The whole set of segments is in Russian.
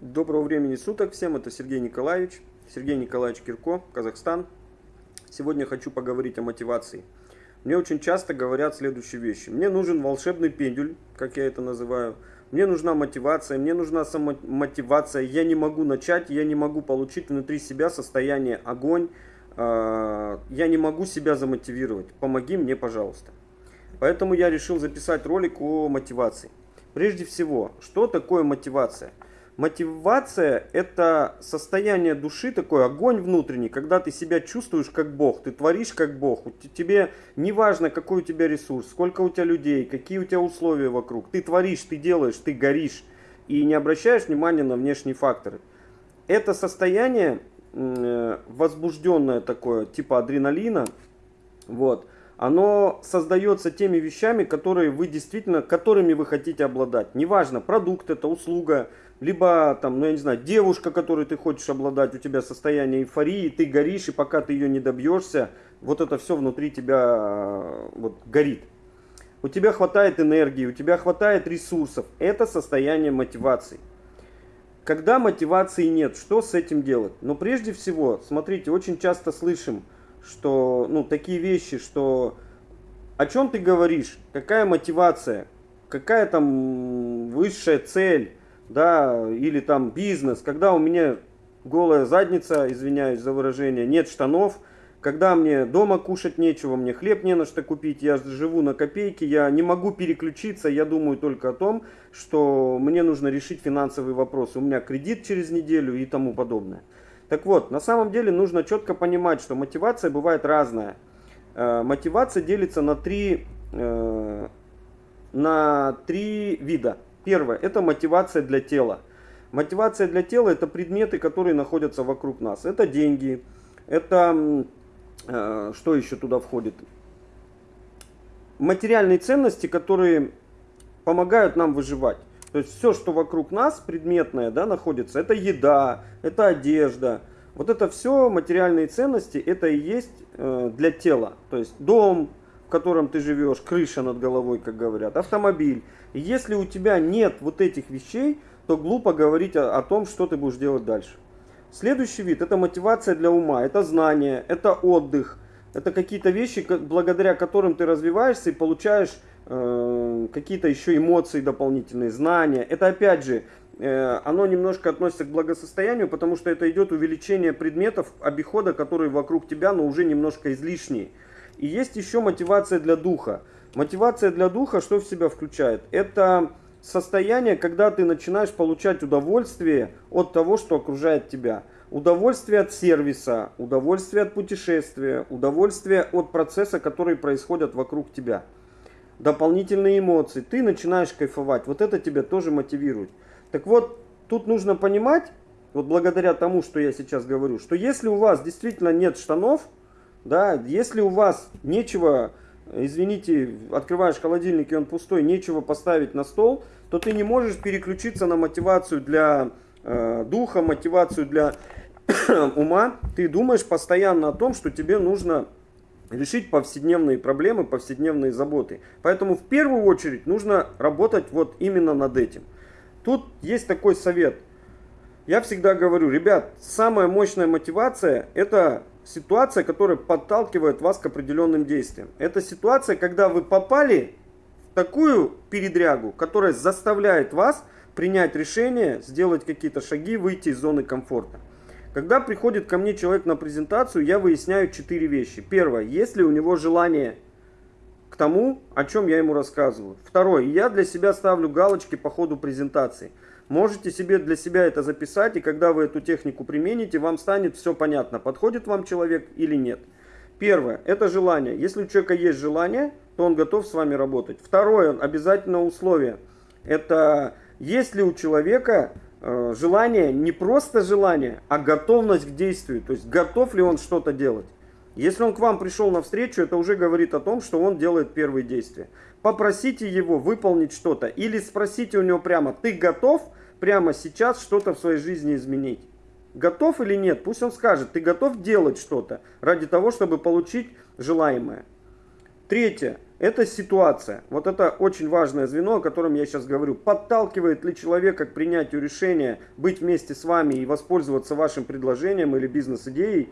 Доброго времени суток всем, это Сергей Николаевич, Сергей Николаевич Кирко, Казахстан. Сегодня хочу поговорить о мотивации. Мне очень часто говорят следующие вещи. Мне нужен волшебный пендюль, как я это называю. Мне нужна мотивация, мне нужна самомотивация. Я не могу начать, я не могу получить внутри себя состояние огонь. А, я не могу себя замотивировать. Помоги мне, пожалуйста. Поэтому я решил записать ролик о мотивации. Прежде всего, что такое мотивация? Мотивация – это состояние души, такой огонь внутренний, когда ты себя чувствуешь как Бог, ты творишь как Бог. Тебе не важно, какой у тебя ресурс, сколько у тебя людей, какие у тебя условия вокруг. Ты творишь, ты делаешь, ты горишь и не обращаешь внимания на внешние факторы. Это состояние э, возбужденное такое, типа адреналина, вот, оно создается теми вещами, которые вы действительно, которыми вы хотите обладать. Неважно, продукт это, услуга, либо там, ну я не знаю, девушка, которой ты хочешь обладать, у тебя состояние эйфории, ты горишь, и пока ты ее не добьешься, вот это все внутри тебя вот, горит. У тебя хватает энергии, у тебя хватает ресурсов. Это состояние мотивации. Когда мотивации нет, что с этим делать? Но прежде всего, смотрите, очень часто слышим, что, ну, такие вещи, что о чем ты говоришь, какая мотивация, какая там высшая цель, да, или там бизнес, когда у меня голая задница, извиняюсь за выражение, нет штанов, когда мне дома кушать нечего, мне хлеб не на что купить, я живу на копейки, я не могу переключиться, я думаю только о том, что мне нужно решить финансовый вопрос, у меня кредит через неделю и тому подобное. Так вот, на самом деле нужно четко понимать, что мотивация бывает разная. Э, мотивация делится на три, э, на три вида. Первое – это мотивация для тела. Мотивация для тела – это предметы, которые находятся вокруг нас. Это деньги, это, э, что еще туда входит? Материальные ценности, которые помогают нам выживать. То есть все, что вокруг нас предметное да, находится, это еда, это одежда. Вот это все материальные ценности, это и есть э, для тела. То есть дом, в котором ты живешь, крыша над головой, как говорят, автомобиль. И если у тебя нет вот этих вещей, то глупо говорить о, о том, что ты будешь делать дальше. Следующий вид – это мотивация для ума, это знание, это отдых, это какие-то вещи, благодаря которым ты развиваешься и получаешь какие-то еще эмоции дополнительные, знания. Это опять же, э, оно немножко относится к благосостоянию, потому что это идет увеличение предметов обихода, которые вокруг тебя, но уже немножко излишние. И есть еще мотивация для духа. Мотивация для духа что в себя включает? Это состояние, когда ты начинаешь получать удовольствие от того, что окружает тебя. Удовольствие от сервиса, удовольствие от путешествия, удовольствие от процесса, который происходит вокруг тебя дополнительные эмоции, ты начинаешь кайфовать. Вот это тебя тоже мотивирует. Так вот, тут нужно понимать, вот благодаря тому, что я сейчас говорю, что если у вас действительно нет штанов, да, если у вас нечего, извините, открываешь холодильник и он пустой, нечего поставить на стол, то ты не можешь переключиться на мотивацию для э, духа, мотивацию для ума. Ты думаешь постоянно о том, что тебе нужно решить повседневные проблемы, повседневные заботы. Поэтому в первую очередь нужно работать вот именно над этим. Тут есть такой совет. Я всегда говорю, ребят, самая мощная мотивация это ситуация, которая подталкивает вас к определенным действиям. Это ситуация, когда вы попали в такую передрягу, которая заставляет вас принять решение, сделать какие-то шаги, выйти из зоны комфорта. Когда приходит ко мне человек на презентацию, я выясняю четыре вещи. Первое, есть ли у него желание к тому, о чем я ему рассказываю. Второе, я для себя ставлю галочки по ходу презентации. Можете себе для себя это записать, и когда вы эту технику примените, вам станет все понятно, подходит вам человек или нет. Первое, это желание. Если у человека есть желание, то он готов с вами работать. Второе, обязательно условие. Это есть ли у человека желание, не просто желание, а готовность к действию. То есть готов ли он что-то делать. Если он к вам пришел на встречу, это уже говорит о том, что он делает первые действия. Попросите его выполнить что-то или спросите у него прямо, ты готов прямо сейчас что-то в своей жизни изменить? Готов или нет? Пусть он скажет, ты готов делать что-то ради того, чтобы получить желаемое. Третье. Это ситуация. Вот это очень важное звено, о котором я сейчас говорю. Подталкивает ли человека к принятию решения быть вместе с вами и воспользоваться вашим предложением или бизнес-идеей.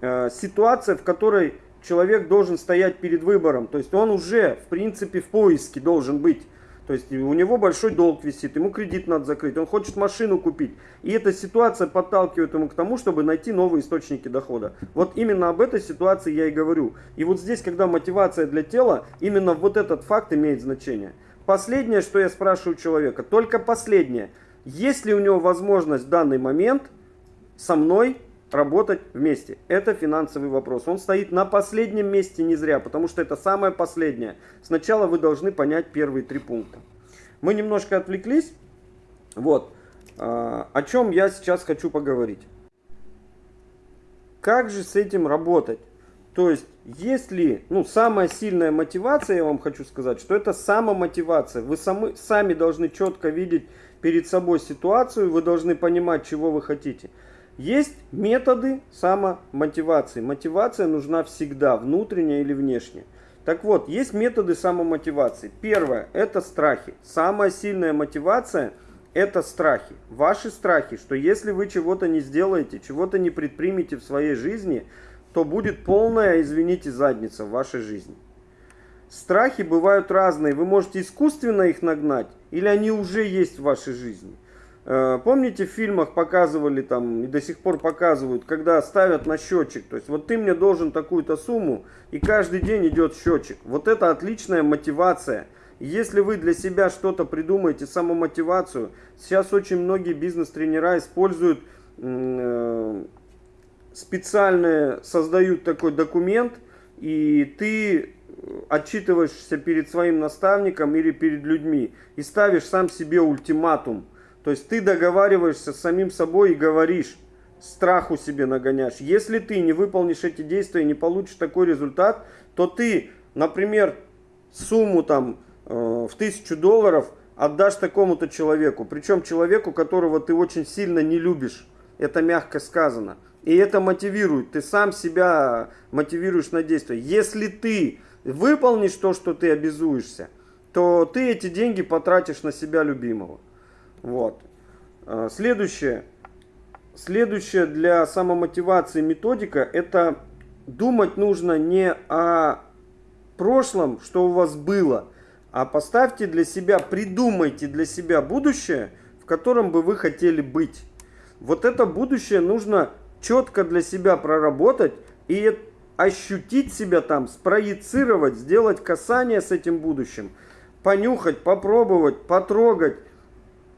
Э, ситуация, в которой человек должен стоять перед выбором. То есть он уже, в принципе, в поиске должен быть. То есть у него большой долг висит, ему кредит надо закрыть, он хочет машину купить. И эта ситуация подталкивает ему к тому, чтобы найти новые источники дохода. Вот именно об этой ситуации я и говорю. И вот здесь, когда мотивация для тела, именно вот этот факт имеет значение. Последнее, что я спрашиваю человека, только последнее. Есть ли у него возможность в данный момент со мной работать вместе. Это финансовый вопрос. Он стоит на последнем месте не зря, потому что это самое последнее. Сначала вы должны понять первые три пункта. Мы немножко отвлеклись. Вот. А, о чем я сейчас хочу поговорить. Как же с этим работать? То есть, если, ну, самая сильная мотивация, я вам хочу сказать, что это самомотивация. Вы сами, сами должны четко видеть перед собой ситуацию, вы должны понимать, чего вы хотите. Есть методы самомотивации. Мотивация нужна всегда, внутренняя или внешняя. Так вот, есть методы самомотивации. Первое – это страхи. Самая сильная мотивация – это страхи. Ваши страхи, что если вы чего-то не сделаете, чего-то не предпримете в своей жизни, то будет полная, извините, задница в вашей жизни. Страхи бывают разные. Вы можете искусственно их нагнать, или они уже есть в вашей жизни. Э, помните, в фильмах показывали там и до сих пор показывают, когда ставят на счетчик. То есть вот ты мне должен такую-то сумму, и каждый день идет счетчик. Вот это отличная мотивация. Если вы для себя что-то придумаете, самомотивацию, сейчас очень многие бизнес-тренера используют э, специальные, создают такой документ, и ты отчитываешься перед своим наставником или перед людьми и ставишь сам себе ультиматум. То есть ты договариваешься с самим собой и говоришь, страху себе нагоняешь. Если ты не выполнишь эти действия и не получишь такой результат, то ты, например, сумму там э, в тысячу долларов отдашь такому-то человеку. Причем человеку, которого ты очень сильно не любишь. Это мягко сказано. И это мотивирует. Ты сам себя мотивируешь на действие. Если ты выполнишь то, что ты обязуешься, то ты эти деньги потратишь на себя любимого. Вот. А, следующее. Следующее для самомотивации методика – это думать нужно не о прошлом, что у вас было, а поставьте для себя, придумайте для себя будущее, в котором бы вы хотели быть. Вот это будущее нужно четко для себя проработать и ощутить себя там, спроецировать, сделать касание с этим будущим, понюхать, попробовать, потрогать,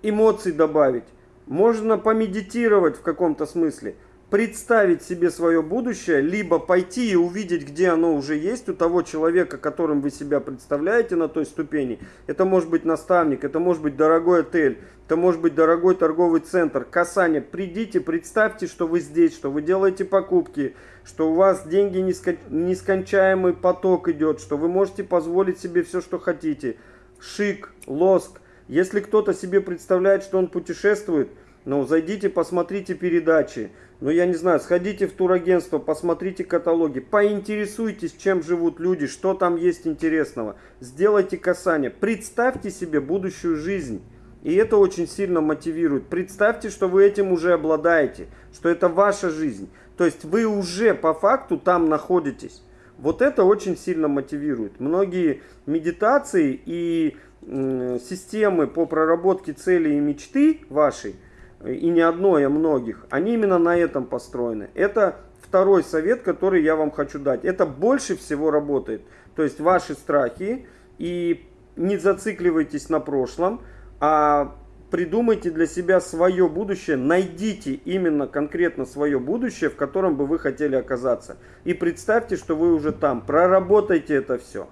эмоций добавить, можно помедитировать в каком-то смысле, представить себе свое будущее, либо пойти и увидеть, где оно уже есть у того человека, которым вы себя представляете на той ступени. Это может быть наставник, это может быть дорогой отель, это может быть дорогой торговый центр, касание. Придите, представьте, что вы здесь, что вы делаете покупки, что у вас деньги нескончаемый поток идет, что вы можете позволить себе все, что хотите. Шик, лоск, если кто-то себе представляет, что он путешествует, ну, зайдите, посмотрите передачи. Ну, я не знаю, сходите в турагентство, посмотрите каталоги, поинтересуйтесь, чем живут люди, что там есть интересного. Сделайте касание, представьте себе будущую жизнь. И это очень сильно мотивирует. Представьте, что вы этим уже обладаете, что это ваша жизнь. То есть вы уже по факту там находитесь. Вот это очень сильно мотивирует. Многие медитации и системы по проработке целей и мечты вашей, и не одной, а многих, они именно на этом построены. Это второй совет, который я вам хочу дать. Это больше всего работает. То есть ваши страхи, и не зацикливайтесь на прошлом, а придумайте для себя свое будущее, найдите именно конкретно свое будущее, в котором бы вы хотели оказаться. И представьте, что вы уже там, проработайте это все.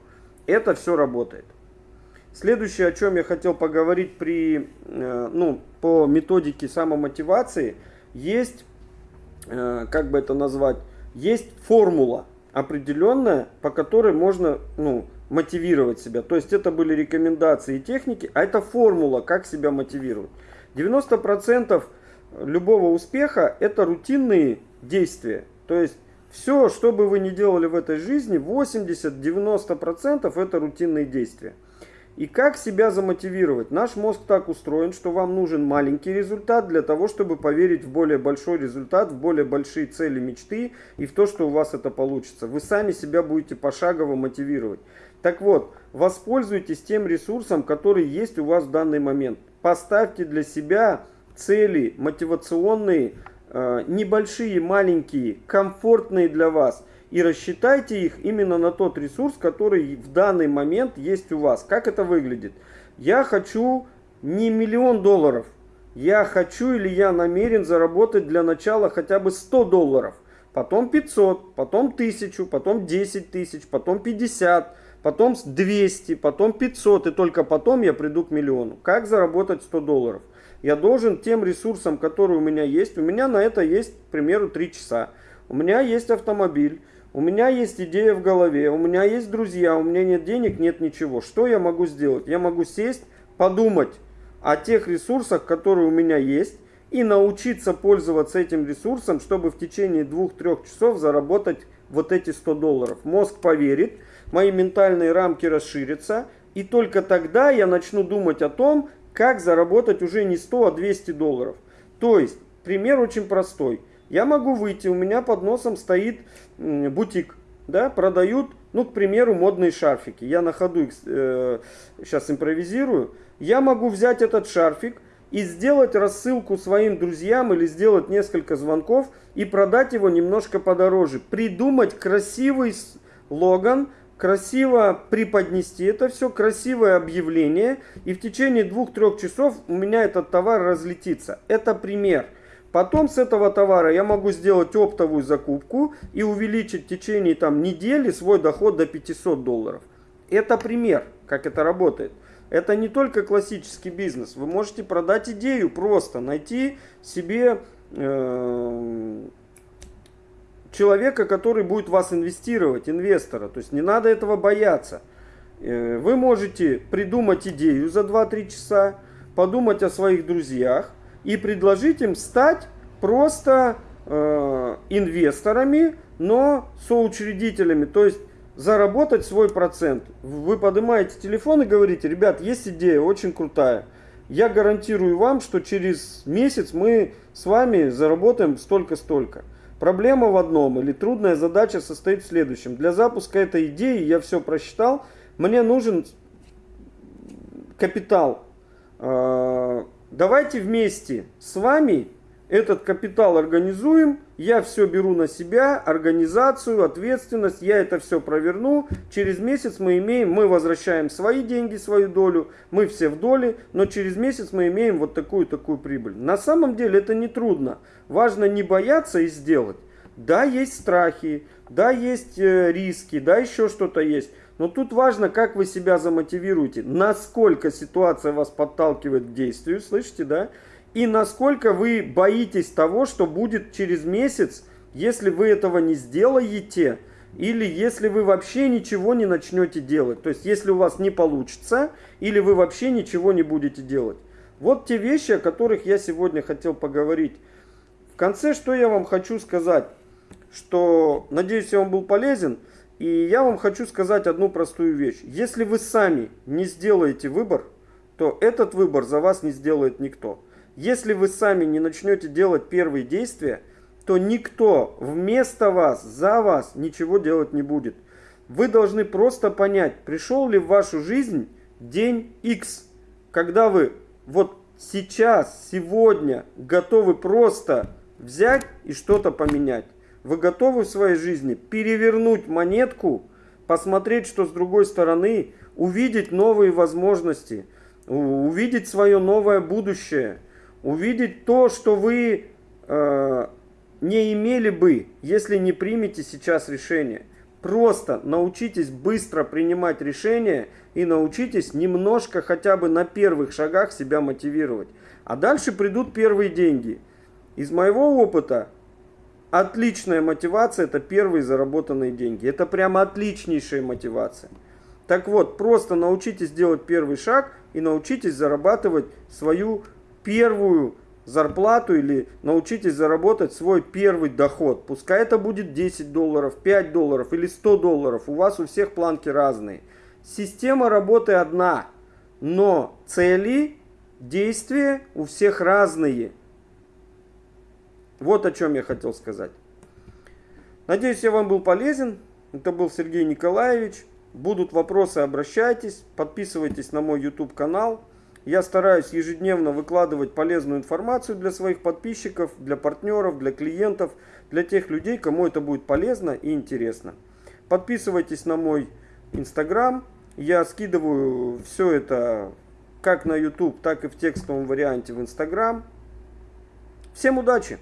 Это все работает. Следующее, о чем я хотел поговорить при, э, ну, по методике самомотивации, есть, э, как бы это назвать, есть формула определенная, по которой можно ну, мотивировать себя. То есть это были рекомендации и техники, а это формула, как себя мотивировать. 90% любого успеха это рутинные действия. То есть Все, что бы вы ни делали в этой жизни, 80-90% это рутинные действия. И как себя замотивировать? Наш мозг так устроен, что вам нужен маленький результат для того, чтобы поверить в более большой результат, в более большие цели, мечты и в то, что у вас это получится. Вы сами себя будете пошагово мотивировать. Так вот, воспользуйтесь тем ресурсом, который есть у вас в данный момент. Поставьте для себя цели мотивационные, э, небольшие, маленькие, комфортные для вас – и рассчитайте их именно на тот ресурс, который в данный момент есть у вас. Как это выглядит? Я хочу не миллион долларов. Я хочу или я намерен заработать для начала хотя бы 100 долларов. Потом 500, потом 1000, потом 10 тысяч, потом 50, потом 200, потом 500. И только потом я приду к миллиону. Как заработать 100 долларов? Я должен тем ресурсам, которые у меня есть. У меня на это есть, к примеру, 3 часа. У меня есть автомобиль. У меня есть идея в голове, у меня есть друзья, у меня нет денег, нет ничего. Что я могу сделать? Я могу сесть, подумать о тех ресурсах, которые у меня есть, и научиться пользоваться этим ресурсом, чтобы в течение двух-трех часов заработать вот эти 100 долларов. Мозг поверит, мои ментальные рамки расширятся, и только тогда я начну думать о том, как заработать уже не 100, а 200 долларов. То есть, пример очень простой – я могу выйти, у меня под носом стоит бутик, да, продают, ну, к примеру, модные шарфики. Я на ходу их э, сейчас импровизирую. Я могу взять этот шарфик и сделать рассылку своим друзьям или сделать несколько звонков и продать его немножко подороже. Придумать красивый логан, красиво преподнести это все, красивое объявление, и в течение двух-трех часов у меня этот товар разлетится. Это пример. Потом с этого товара я могу сделать оптовую закупку и увеличить в течение там, недели свой доход до 500 долларов. Это пример, как это работает. Это не только классический бизнес. Вы можете продать идею просто, найти себе э, человека, который будет вас инвестировать, инвестора. То есть не надо этого бояться. Э, вы можете придумать идею за 2-3 часа, подумать о своих друзьях, и предложить им стать просто э, инвесторами, но соучредителями, то есть заработать свой процент. Вы поднимаете телефон и говорите, ребят, есть идея очень крутая. Я гарантирую вам, что через месяц мы с вами заработаем столько-столько. Проблема в одном или трудная задача состоит в следующем. Для запуска этой идеи я все просчитал. Мне нужен капитал. Э, давайте вместе с вами этот капитал организуем, я все беру на себя, организацию, ответственность, я это все проверну. Через месяц мы имеем, мы возвращаем свои деньги, свою долю, мы все в доле, но через месяц мы имеем вот такую-такую прибыль. На самом деле это не трудно. Важно не бояться и сделать. Да, есть страхи, да, есть э, риски, да, еще что-то есть. Но тут важно, как вы себя замотивируете, насколько ситуация вас подталкивает к действию, слышите, да? И насколько вы боитесь того, что будет через месяц, если вы этого не сделаете, или если вы вообще ничего не начнете делать. То есть, если у вас не получится, или вы вообще ничего не будете делать. Вот те вещи, о которых я сегодня хотел поговорить. В конце, что я вам хочу сказать, что, надеюсь, я вам был полезен. И я вам хочу сказать одну простую вещь. Если вы сами не сделаете выбор, то этот выбор за вас не сделает никто. Если вы сами не начнете делать первые действия, то никто вместо вас, за вас ничего делать не будет. Вы должны просто понять, пришел ли в вашу жизнь день X, когда вы вот сейчас, сегодня готовы просто взять и что-то поменять. Вы готовы в своей жизни перевернуть монетку, посмотреть, что с другой стороны, увидеть новые возможности, увидеть свое новое будущее, увидеть то, что вы э, не имели бы, если не примете сейчас решение. Просто научитесь быстро принимать решения и научитесь немножко хотя бы на первых шагах себя мотивировать. А дальше придут первые деньги. Из моего опыта Отличная мотивация – это первые заработанные деньги. Это прямо отличнейшая мотивация. Так вот, просто научитесь делать первый шаг и научитесь зарабатывать свою первую зарплату или научитесь заработать свой первый доход. Пускай это будет 10 долларов, 5 долларов или 100 долларов. У вас у всех планки разные. Система работы одна, но цели, действия у всех разные. Вот о чем я хотел сказать. Надеюсь, я вам был полезен. Это был Сергей Николаевич. Будут вопросы, обращайтесь. Подписывайтесь на мой YouTube канал. Я стараюсь ежедневно выкладывать полезную информацию для своих подписчиков, для партнеров, для клиентов, для тех людей, кому это будет полезно и интересно. Подписывайтесь на мой Instagram. Я скидываю все это как на YouTube, так и в текстовом варианте в Instagram. Всем удачи!